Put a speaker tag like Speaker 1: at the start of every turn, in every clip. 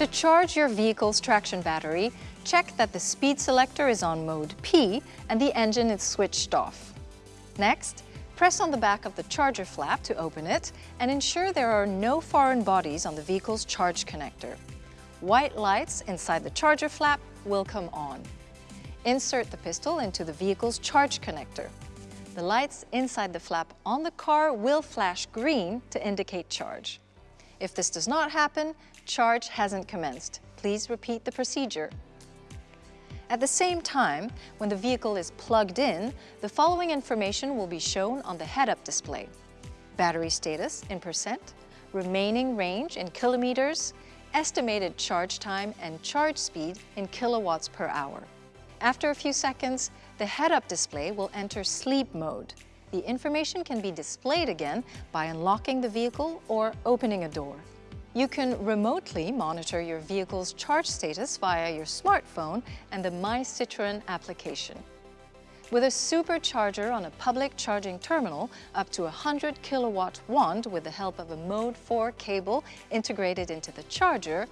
Speaker 1: To charge your vehicle's traction battery, check that the speed selector is on mode P and the engine is switched off. Next, press on the back of the charger flap to open it and ensure there are no foreign bodies on the vehicle's charge connector. White lights inside the charger flap will come on. Insert the pistol into the vehicle's charge connector. The lights inside the flap on the car will flash green to indicate charge. If this does not happen, charge hasn't commenced. Please repeat the procedure. At the same time, when the vehicle is plugged in, the following information will be shown on the head-up display. Battery status in percent, remaining range in kilometers, estimated charge time and charge speed in kilowatts per hour. After a few seconds, the head-up display will enter sleep mode. The information can be displayed again by unlocking the vehicle or opening a door. You can remotely monitor your vehicle's charge status via your smartphone and the My Citroën application. With a supercharger on a public charging terminal, up to a 100 kilowatt wand with the help of a Mode 4 cable integrated into the charger,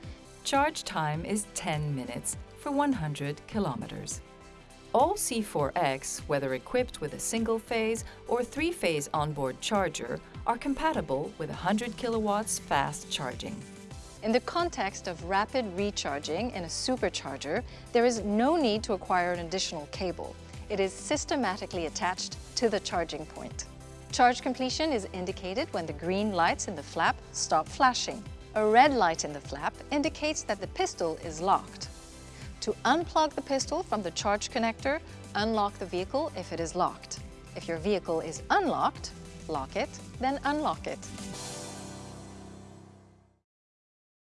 Speaker 2: Charge time is 10 minutes for 100 kilometers. All C4X, whether equipped with a single-phase or three-phase onboard charger, are compatible with 100 kilowatts fast charging.
Speaker 1: In the context of rapid recharging in a supercharger, there is no need to acquire an additional cable. It is systematically attached to the charging point. Charge completion is indicated when the green lights in the flap stop flashing. A red light in the flap indicates that the pistol is locked. To unplug the pistol from the charge connector, unlock the vehicle if it is locked. If your vehicle is unlocked, lock it, then unlock it.